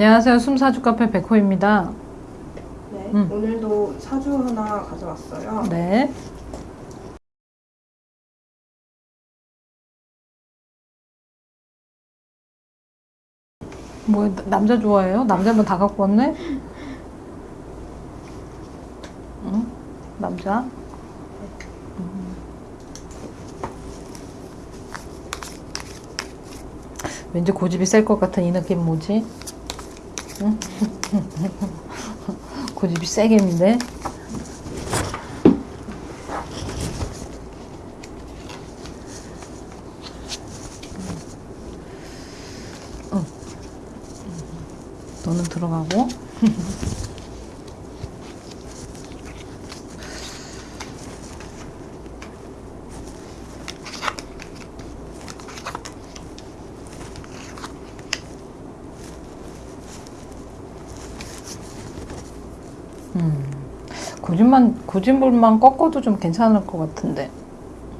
안녕하세요. 숨사주 카페 백호입니다. 네, 음. 오늘도 사주 하나 가져왔어요. 네. 뭐 남자 좋아해요? 남자면 다 갖고 왔네? 응? 남자? 음. 왠지 고집이 셀 것 같은 이 느낌 뭐지? 응? 고집이 세겠는데? 너는 들어가고 음, 고집만 고집물만 꺾어도 좀 괜찮을 것 같은데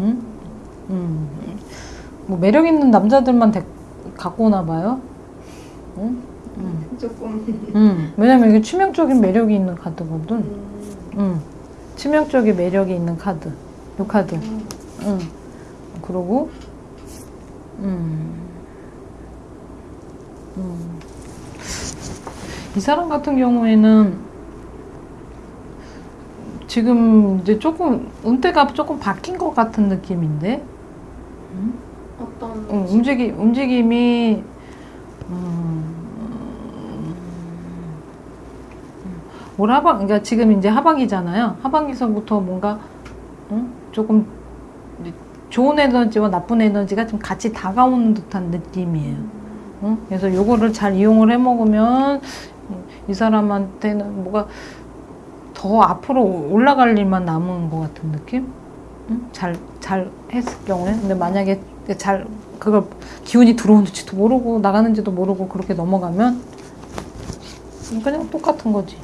음? 음. 뭐 매력 있는 남자들만 데, 갖고 오나 봐요 음? 음. 조금 음, 왜냐면 이게 치명적인 매력이 있는 카드거든. 음, 음, 치명적인 매력이 있는 카드. 요 카드. 음, 음. 그러고, 음, 음. 이 사람 같은 경우에는 지금 이제 조금 운대가 조금 바뀐 것 같은 느낌인데, 어떤 음, 움직임 움직임이 음, 올 하반 그러니까 지금 이제 하반기잖아요. 하반기서부터 뭔가 음, 조금 좋은 에너지와 나쁜 에너지가 좀 같이 다가오는 듯한 느낌이에요. 음, 그래서 요거를 잘 이용을 해 먹으면 음, 이 사람한테는 뭐가 더 앞으로 올라갈 일만 남은 것 같은 느낌? 음, 잘, 잘 했을 경우에. 근데 만약에 잘, 그걸 기운이 들어오는지도 모르고 나가는지도 모르고 그렇게 넘어가면 그냥 똑같은 거지.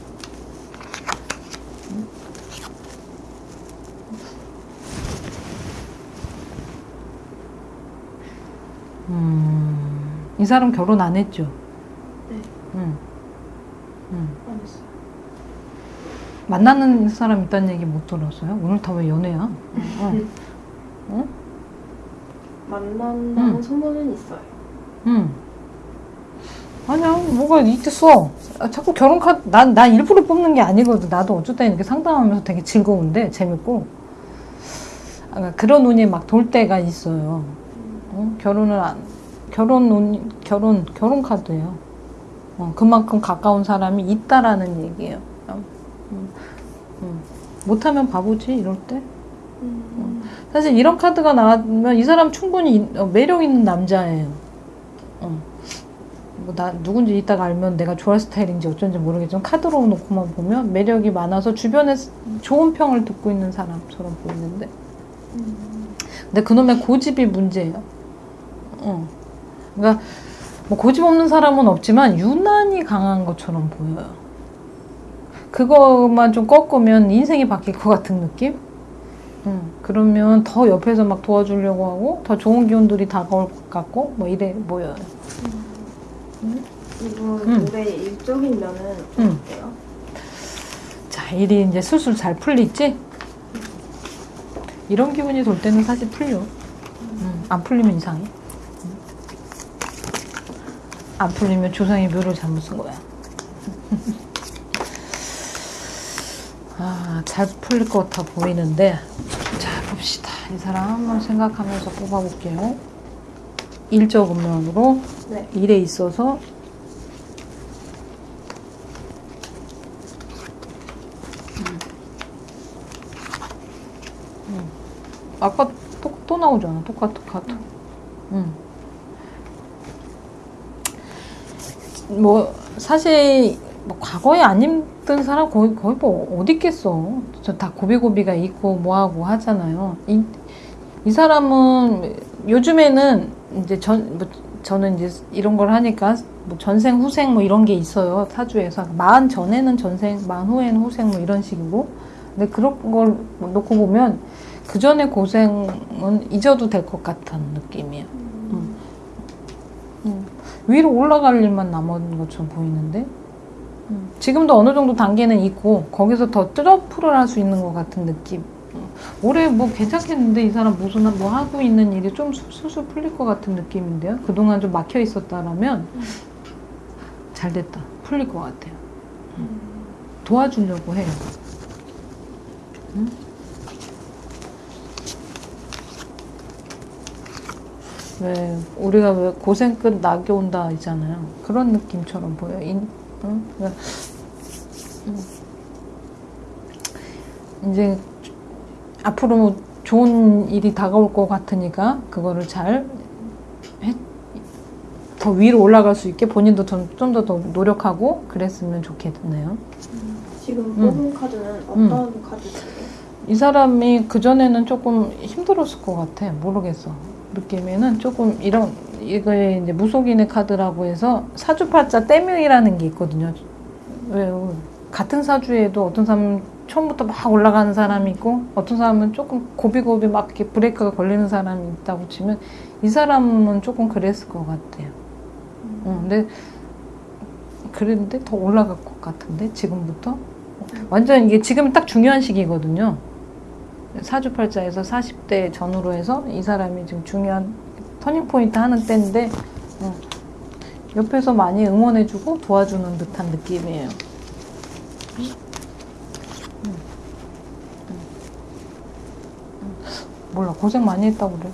음, 이 사람 결혼 안 했죠? 네. 응. 응. 안 했어요. 만나는 사람 있다는 얘기 못 들었어요? 오늘 다 왜 연애야? 응. 응? 만난다는 음. 소문은 있어요. 응. 아니야, 뭐가 있겠어. 아, 자꾸 결혼 카드, 난, 난 일부러 뽑는 게 아니거든. 나도 때 이렇게 상담하면서 되게 즐거운데, 재밌고. 아, 그런 운이 막 돌 때가 있어요. 어? 결혼을 안, 결혼 운, 결혼, 결혼 카드예요. 어, 그만큼 가까운 사람이 있다라는 얘기예요. 음, 음, 음. 못하면 바보지, 이럴 때. 음, 사실 이런 카드가 나오면 이 사람 충분히 인- 어, 매력 있는 남자예요. 어. 뭐나 누군지 이따가 알면 내가 좋아할 스타일인지 어쩐지 모르겠지만 카드로 놓고만 보면 매력이 많아서 주변에 스- 좋은 평을 듣고 있는 사람처럼 보이는데 음, 근데 그놈의 고집이 문제예요. 어. 그러니까 뭐 고집 없는 사람은 없지만 유난히 강한 것처럼 보여요. 그것만 좀 꺾으면 인생이 바뀔 것 같은 느낌? 음, 그러면 더 옆에서 막 도와주려고 하고 더 좋은 기운들이 다가올 것 같고 뭐 이래 보여요. 이분 음. 올해 일적인 면은 음. 어때요? 자, 일이 이제 술술 잘 풀리지? 이런 기분이 돌 때는 사실 풀려. 음, 안 풀리면 이상해. 음. 안 풀리면 조상의 묘를 잘못 쓴 거야. 아, 잘 풀릴 것 같아 보이는데. 자, 봅시다. 이 사람 한번 생각하면서 뽑아볼게요. 일적 면으로 네. 일에 있어서 음. 아까 또, 또 나오잖아 똑같은 카드 음. 뭐 사실 뭐 과거에 안 힘든 사람 거의, 거의 뭐 어디 있겠어. 저 다 고비고비가 있고 뭐하고 하잖아요. 이, 이 사람은 요즘에는 이제 전 뭐, 저는 이제 이런 걸 하니까 뭐 전생 후생 뭐 이런 게 있어요 사주에서. 마흔 전에는 전생 마흔 후에는 후생 뭐 이런 식이고. 근데 그런 걸 놓고 보면 그 전에 고생은 잊어도 될 것 같은 느낌이에요. 음. 위로 올라갈 일만 남은 것처럼 보이는데? 음, 지금도 어느 정도 단계는 있고 거기서 더 트러플을 할 수 있는 것 같은 느낌 어, 올해 뭐 괜찮겠는데 이 사람 무슨 뭐 하고 있는 일이 좀 술- 술술 풀릴 것 같은 느낌인데요 그동안 좀 막혀 있었다라면 음. 잘 됐다 풀릴 것 같아요 도와주려고 해요 응? 왜 우리가 왜 고생 끝 낙이 온다 있잖아요. 그런 느낌처럼 보여. 인, 응? 그러니까. 이제 앞으로 뭐 좋은 일이 다가올 것 같으니까 그거를 잘 더 위로 올라갈 수 있게 본인도 좀더더 노력하고 그랬으면 좋겠네요. 지금 음. 뽑은 카드는 어떤 카드세요? 이 사람이 그전에는 조금 힘들었을 것 같아. 모르겠어. 느낌에는 조금 이런, 이거에 이제 무속인의 카드라고 해서 사주팔자 떼명이라는 게 있거든요. 왜요? 같은 사주에도 어떤 사람은 처음부터 막 올라가는 사람이 있고 어떤 사람은 조금 고비고비 막 이렇게 브레이크가 걸리는 사람이 있다고 치면 이 사람은 조금 그랬을 것 같아요. 어, 근데 그랬는데 더 올라갈 것 같은데 지금부터 완전 이게 지금 딱 중요한 시기거든요. 사주팔자에서 40대 전후로 해서 이 사람이 지금 중요한 터닝 포인트 하는 때인데 어, 옆에서 많이 응원해주고 도와주는 듯한 느낌이에요. 음. 음. 음. 몰라 고생 많이 했다고 그래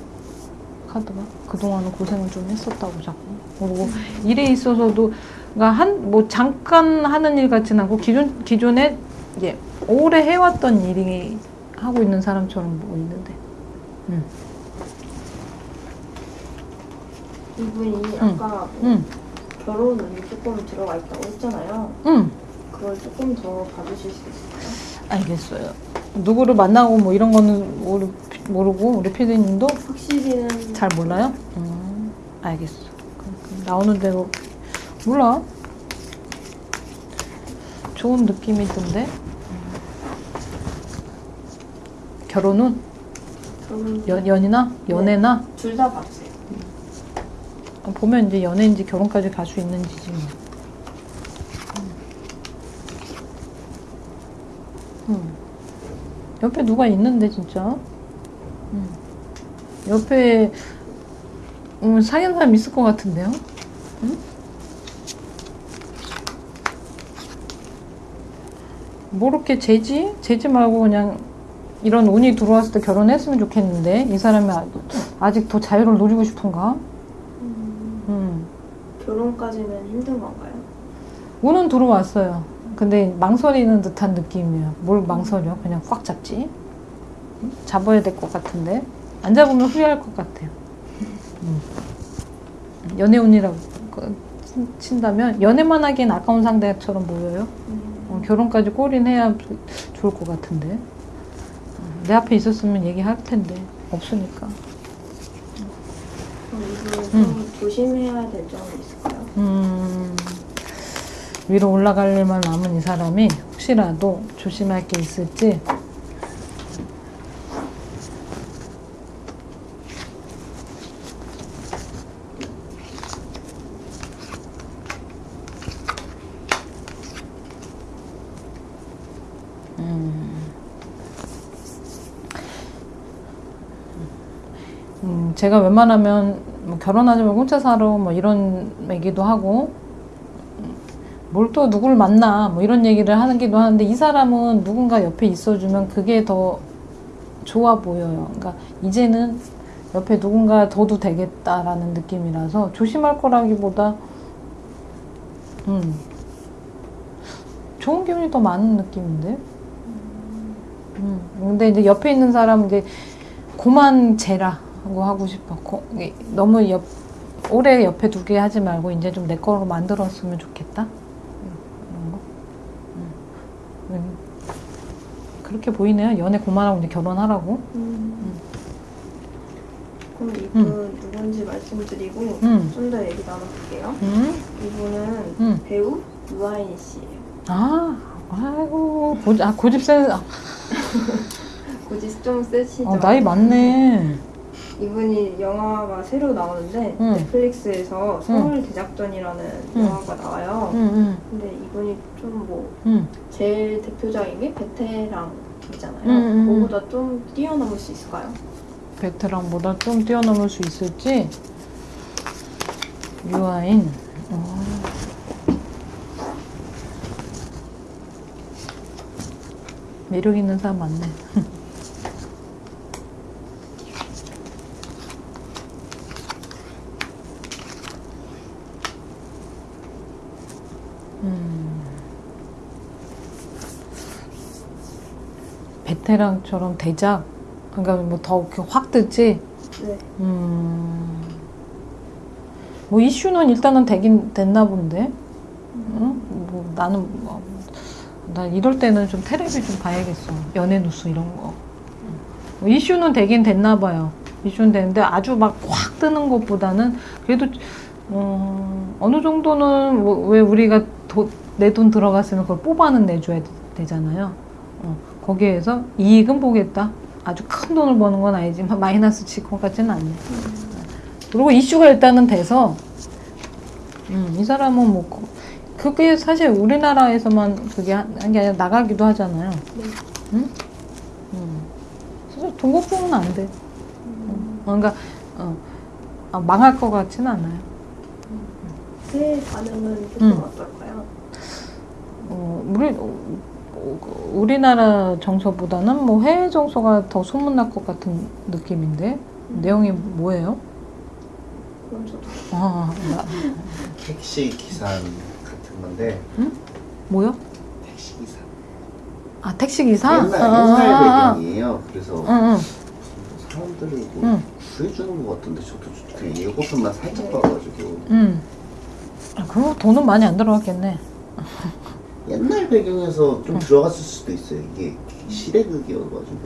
카드가 그동안은 고생을 좀 했었다고 자꾸 그리고 일에 있어서도 그러니까 한 뭐 잠깐 하는 일 같진 않고 기존 기존에 이제 오래 해왔던 일이 하고 있는 사람처럼 보이는데 이분이 아까 응, 결혼 운이 조금 들어가 있다고 했잖아요. 응, 그걸 조금 더 봐주실 수 있을까요? 알겠어요. 누구를 만나고 뭐 이런 거는 모르, 모르고 우리 피디님도 확실히는 잘 몰라요? 음, 알겠어. 나오는 대로 몰라. 좋은 느낌이 든데 결혼은 결혼 연, 연이나 연애나 둘다 봐주세요. 보면 이제 연애인지 결혼까지 갈 수 있는지지 뭐. 음. 음. 옆에 누가 있는데 진짜. 음. 옆에 음, 사귀는 사람 있을 것 같은데요? 음? 뭐 이렇게 재지? 재지 말고 그냥 이런 운이 들어왔을 때 결혼했으면 좋겠는데 이 사람이 아- 아직 더 자유를 누리고 싶은가? 음, 음. 결혼까지는 힘든 건가요? 운은 들어왔어요. 근데 망설이는 듯한 느낌이에요. 뭘 망설여? 그냥 꽉 잡지? 음? 잡아야 될 것 같은데 안 잡으면 후회할 것 같아요. 음. 연애운이라고 그- 친- 친다면 연애만 하기엔 아까운 상대처럼 보여요. 어, 결혼까지 골인해야 좋을 것 같은데 어, 내 앞에 있었으면 얘기할 텐데 없으니까. 이분은 좀 조심해야 될 점이 있을까요? 음, 위로 올라갈 일만 남은 이 사람이 혹시라도 조심할 게 있을지 음, 제가 웬만하면 뭐 결혼하지 말고 혼자 살아 뭐 이런 얘기도 하고 뭘 또 누구를 만나 뭐 이런 얘기를 하기도 하는데 이 사람은 누군가 옆에 있어주면 그게 더 좋아 보여요. 그러니까 이제는 옆에 누군가 둬도 되겠다라는 느낌이라서 조심할 거라기보다 음 좋은 기운이 더 많은 느낌인데. 음 근데 이제 옆에 있는 사람 이제 고만 재라 고 하고 싶어. 고- 너무 옆 오래 옆에 두게 하지 말고 이제 좀 내 거로 만들었으면 좋겠다. 음, 이런 거. 음. 음. 그렇게 보이네요. 연애 고만하고 이제 결혼하라고. 음. 그럼 이분 누군지 말씀드리고 음. 좀더 얘기 나눠볼게요. 음. 이분은 음. 배우 유아인 씨예요. 아, 아이고 고집, 아 고집 센. 아, 고집 좀 세시죠? 어, 나이 많네. 이분이 영화가 새로 나오는데 응. 넷플릭스에서 서울 대작전이라는 응. 영화가 나와요. 근데 이분이 좀뭐 응. 제일 대표적인 게 베테랑이잖아요. 그거보다 좀 뛰어넘을 수 있을까요? 베테랑보다 좀 뛰어넘을 수 있을지 유아인 어. 매력 있는 사람 많네 베테랑처럼 대작 그러니까 뭐 더 확 뜨지 네. 음. 뭐 이슈는 일단은 되긴 됐나 본데. 응? 뭐 나는 뭐, 나 이럴 때는 좀 테레비 좀 봐야겠어. 연예 뉴스 이런 거. 뭐 이슈는 되긴 됐나 봐요. 이슈는 되는데 아주 막 확 뜨는 것보다는 그래도 어, 어느 정도는 뭐, 왜 우리가 내 돈 들어갔으면 그걸 뽑아는 내줘야 되, 잖아요 어, 거기에서 이익은 보겠다. 아주 큰 돈을 버는 건 아니지만 마이너스 칠것 같지는 않네. 그리고 이슈가 일단은 돼서 음, 이 사람은 뭐 그- 그게 사실 우리나라에서만 그게 한 게 아니라 나가기도 하잖아요. 네. 응? 음. 사실 돈 걱정은 안 돼. 음. 어, 그러니까 어, 아, 망할 것 같지는 않아요. 새 반응은 조금 음. 어떨까요? 어, 우리 어, 우리나라 정서보다는 뭐 해외 정서가 더 소문날 것 같은 느낌인데 내용이 뭐예요? 그럼 저도 아, 나- 택시 기사 같은 건데 뭐요? 택시 기사 아 택시 기사? 옛날 아, 아, 아, 옛날 배경이에요. 그래서 응, 응. 사람들을 뭐 응. 구해주는 것 같은데 저도 그냥 예고편만 살짝 봐가지고 응. 아, 그거 돈은 많이 안 들어갔겠네. 옛날 배경에서 좀 들어갔을 수도 있어요. 이게 시대극이어가지고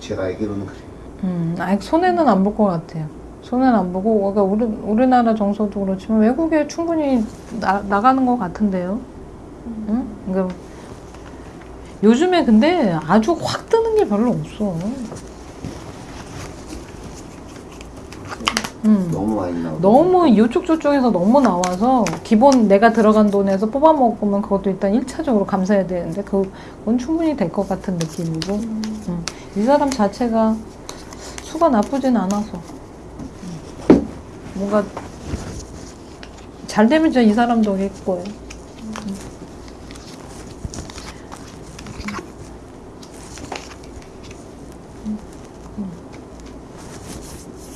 제가 알기로는 그래요. 음, 아니, 손해는 안 볼 것 같아요. 손해는 안 보고, 그러니까 우리, 우리나라 정서도 그렇지만 외국에 충분히 나, 나가는 것 같은데요. 응? 그러니까 요즘에 근데 아주 확 뜨는 게 별로 없어. 음. 너무 많이 나오고 너무 이쪽 저쪽에서 너무 나와서 기본 내가 들어간 돈에서 뽑아 먹으면 그것도 일단 1차적으로 감사해야 되는데 그- 그건 충분히 될 것 같은 느낌이고 음. 이 사람 자체가 수가 나쁘진 않아서 음. 뭔가 잘 되면 진짜 이 사람 덕일 거예요.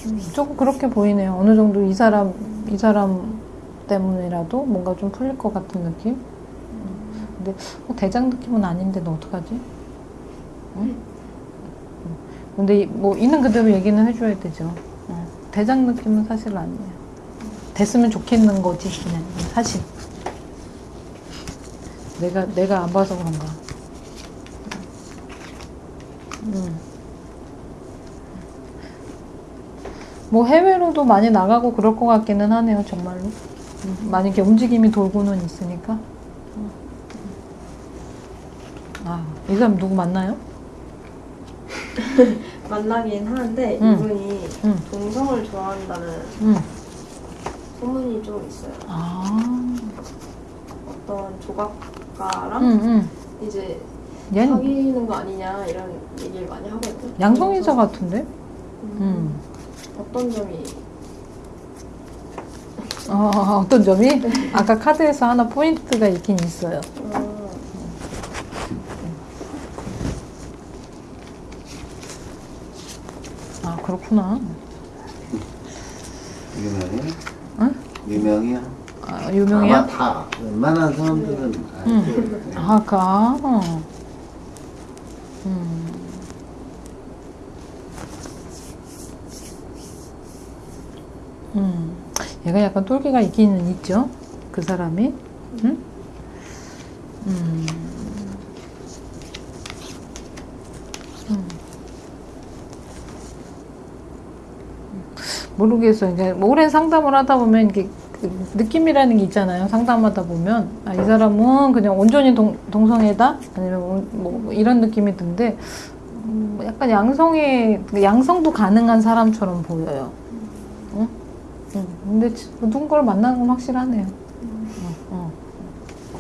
음. 조금 그렇게 보이네요. 어느 정도 이 사람 이 사람 때문이라도 뭔가 좀 풀릴 것 같은 느낌. 음. 근데 뭐 대장 느낌은 아닌데 너 어떡하지? 응? 음. 근데 이- 뭐 있는 그대로 얘기는 해줘야 되죠. 어. 대장 느낌은 사실 아니에요. 됐으면 좋겠는 거지 그냥 사실. 내가 내가 안 봐서 그런가. 음. 뭐 해외로도 많이 나가고 그럴 것 같기는 하네요, 정말로. 음, 많이 이렇게 움직임이 돌고는 있으니까. 음. 아, 이 사람 누구 만나요? 만나긴 하는데 음. 이분이 응, 동성을 좋아한다는 응. 소문이 좀 있어요. 아, 어떤 조각가랑 응, 응. 이제 얘는 사귀는 거 아니냐 이런 얘기를 많이 하거든요. 양성인사 같은데? 음, 음. 어떤 점이 어, 어떤 점이? 아까 카드에서 하나 포인트가 있긴 있어요. 어, 아, 그렇구나. 유명해? 응? 유명해요? 아, 유명해요? 아마 다 웬만한 사람들은 응. 네. 아, 가. 음. 음. 얘가 약간 똘끼가 있기는 있죠. 그 사람이. 응? 음. 음. 모르겠어요. 이제 뭐 오랜 상담을 하다 보면 이게 그 느낌이라는 게 있잖아요. 상담하다 보면 아, 이 사람은 그냥 온전히 동, 동성애다 아니면 온- 뭐 이런 느낌이 든데 음, 약간 양성의 양성도 가능한 사람처럼 보여요. 응? 근데 지- 누군가를 만나는 건 확실하네요. 어, 어.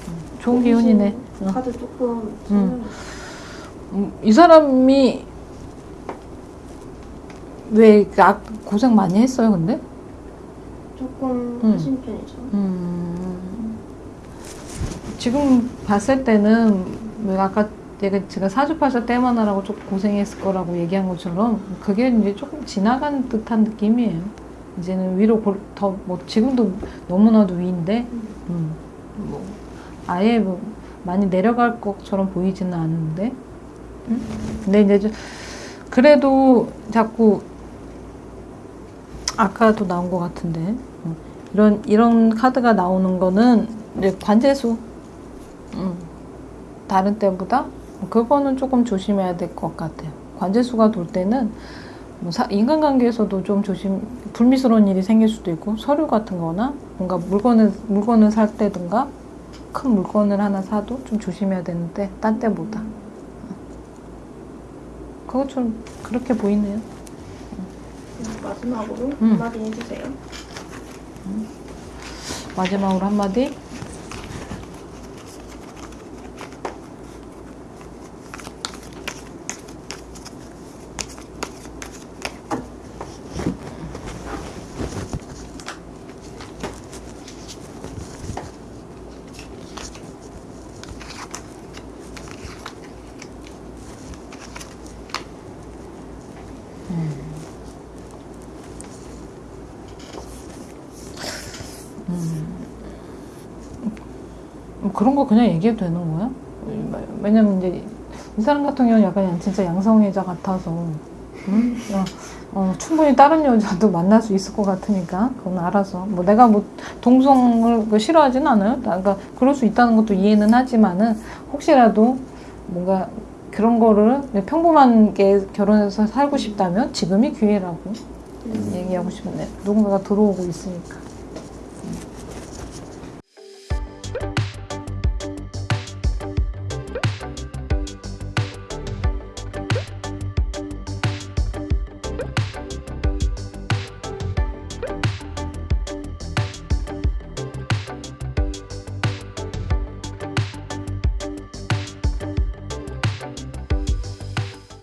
음, 좋은 기운이네. 어. 카드 조금 음. 음, 이 사람이 왜 고생 많이 했어요, 근데? 조금 음. 하신 편이죠. 음, 지금 봤을 때는 왜 아까 제가, 제가 사주파사 때만 하라고 조금 고생했을 거라고 얘기한 것처럼 그게 이제 조금 지나간 듯한 느낌이에요. 이제는 위로 더 뭐 지금도 너무나도 위인데 음, 뭐 아예 뭐 많이 내려갈 것처럼 보이지는 않는데 음? 근데 이제 좀 그래도 자꾸 아까도 나온 것 같은데 음, 이런 이런 카드가 나오는 거는 이제 관제수 음, 다른 때보다 그거는 조금 조심해야 될 것 같아요. 관제수가 돌 때는 뭐 사- 인간관계에서도 좀 조심 불미스러운 일이 생길 수도 있고 서류 같은 거나 뭔가 물건을 물건을 살 때든가 큰 물건을 하나 사도 좀 조심해야 되는데 딴 때보다 그거 좀 그렇게 보이네요. 마지막으로 음. 한마디 해주세요. 마지막으로 한마디 그런 거 그냥 얘기해도 되는 거야? 왜냐면 이제 이 사람 같은 경우는 약간 진짜 양성애자 같아서 응? 어, 어, 충분히 다른 여자도 만날 수 있을 것 같으니까 그건 알아서 뭐 내가 뭐 동성을 그 싫어하진 않아요. 그러니까 그럴 수 있다는 것도 이해는 하지만은 혹시라도 뭔가 그런 거를 평범하게 결혼해서 살고 싶다면 지금이 기회라고 얘기하고 싶네요. 누군가가 들어오고 있으니까.